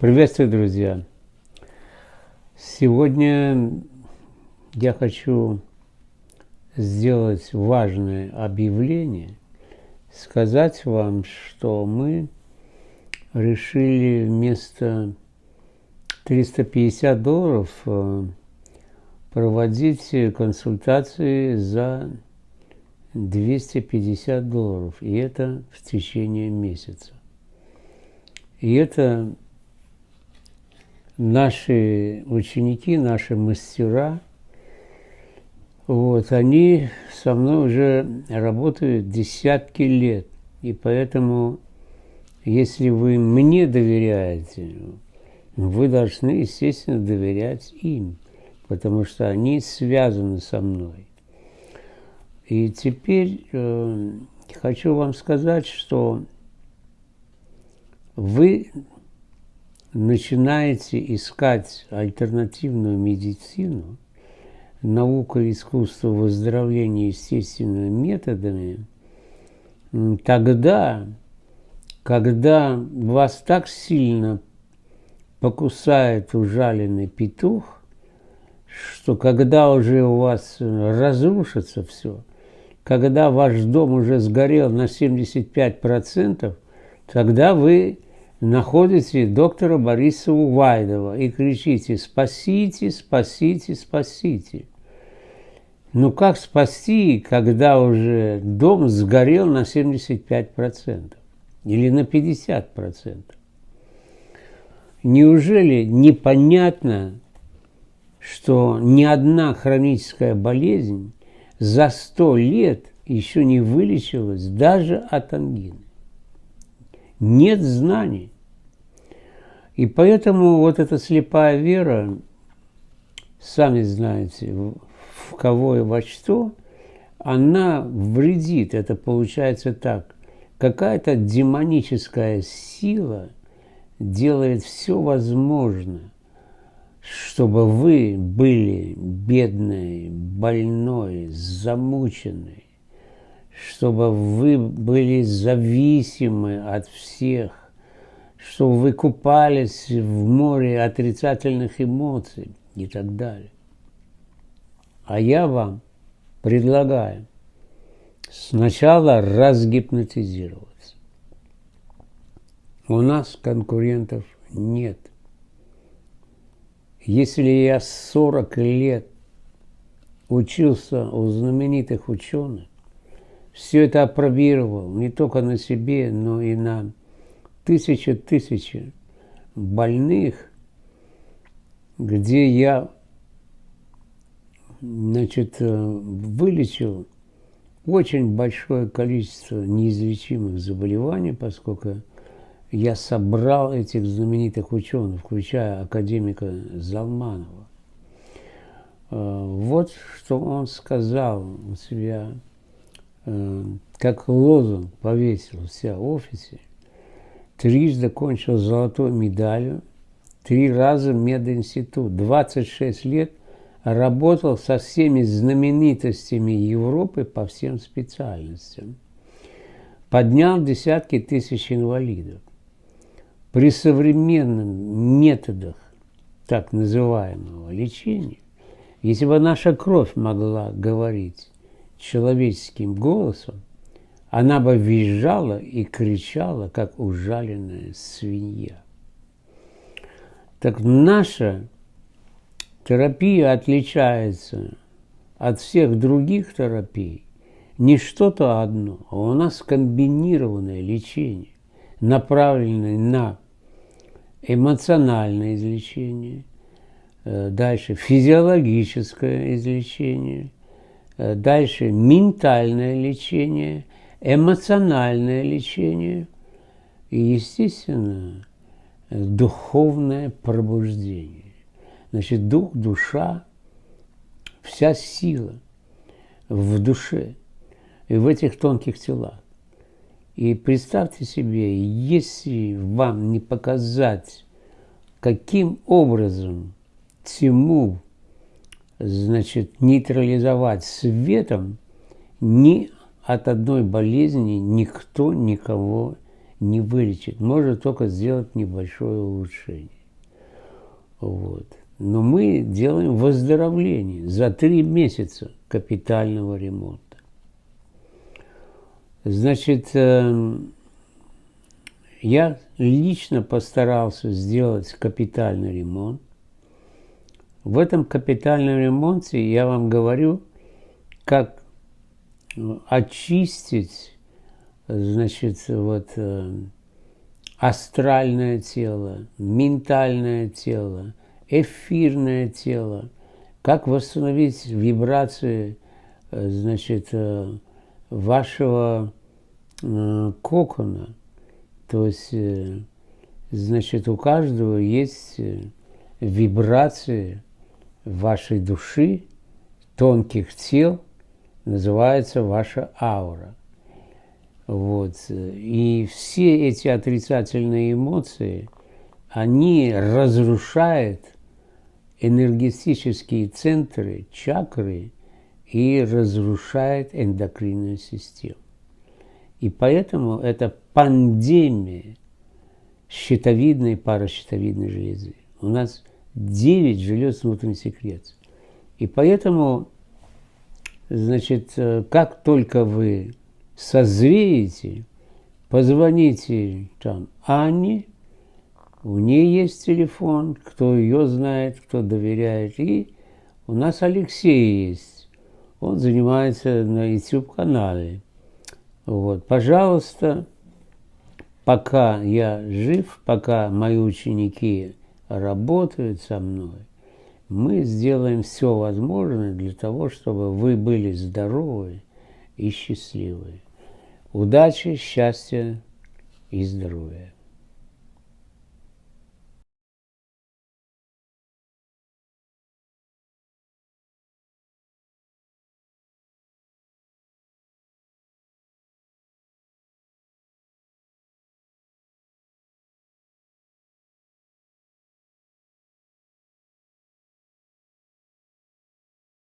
Приветствую, друзья! Сегодня я хочу сделать важное объявление, сказать вам, что мы решили вместо 350 долларов э, проводить консультации за 250 долларов, и это в течение месяца. И это наши ученики, наши мастера, вот, они со мной уже работают десятки лет. И поэтому, если вы мне доверяете, вы должны, естественно, доверять им, потому что они связаны со мной. И теперь э, хочу вам сказать, что вы начинаете искать альтернативную медицину, наука и искусство выздоровления естественными методами, тогда, когда вас так сильно покусает ужаленный петух, что когда уже у вас разрушится все, когда ваш дом уже сгорел на 75%, тогда вы находите доктора Бориса Увайдова и кричите «Спасите, спасите, спасите!». Ну как спасти, когда уже дом сгорел на 75% или на 50%? Неужели непонятно, что ни одна хроническая болезнь за 100 лет еще не вылечилась даже от ангины? Нет знаний. И поэтому вот эта слепая вера, сами знаете, в кого и во что, она вредит. Это получается так. Какая-то демоническая сила делает все возможное, чтобы вы были бедной, больной, замученной, чтобы вы были зависимы от всех, чтобы вы купались в море отрицательных эмоций и так далее. А я вам предлагаю сначала разгипнотизироваться. У нас конкурентов нет. Если я 40 лет учился у знаменитых ученых, все это опробировал не только на себе, но и на тысячи-тысячи больных, где я значит, э, вылечил очень большое количество неизлечимых заболеваний, поскольку я собрал этих знаменитых ученых, включая академика Залманова. Э, вот что он сказал у себя как лозунг повесил вся в офисе, трижды кончил золотой медалью, три раза мединститут, 26 лет работал со всеми знаменитостями Европы по всем специальностям. Поднял десятки тысяч инвалидов. При современных методах так называемого лечения, если бы наша кровь могла говорить, человеческим голосом, она бы визжала и кричала, как ужаленная свинья. Так наша терапия отличается от всех других терапий не что-то одно, а у нас комбинированное лечение, направленное на эмоциональное излечение, э, дальше физиологическое излечение – дальше ментальное лечение, эмоциональное лечение и, естественно, духовное пробуждение. Значит, дух, душа, вся сила в душе и в этих тонких телах. И представьте себе, если вам не показать, каким образом тьму значит, нейтрализовать светом, ни от одной болезни никто никого не вылечит, может только сделать небольшое улучшение. Вот. Но мы делаем выздоровление за три месяца капитального ремонта. Значит, эм, я лично постарался сделать капитальный ремонт. В этом капитальном ремонте я вам говорю, как ну, очистить, значит, вот э, астральное тело, ментальное тело, эфирное тело, как восстановить вибрации, э, значит, э, вашего кокона. То есть, значит, у каждого есть вибрации вашей души, тонких тел, называется ваша аура. Вот. И все эти отрицательные эмоции, они разрушают энергетические центры, чакры и разрушают эндокринную систему. И поэтому это пандемия щитовидной паращитовидной железы. У нас 9 желез внутренней секреции. И поэтому, значит, э, как только вы созреете, позвоните там Анне, у нее есть телефон, кто ее знает, кто доверяет. И у нас Алексей есть. Он занимается на YouTube-канале. Вот. Пожалуйста, пока я жив, пока мои ученики работают со мной, мы сделаем все возможное для того, чтобы вы были здоровы и счастливы. Удачи, счастья и здоровья.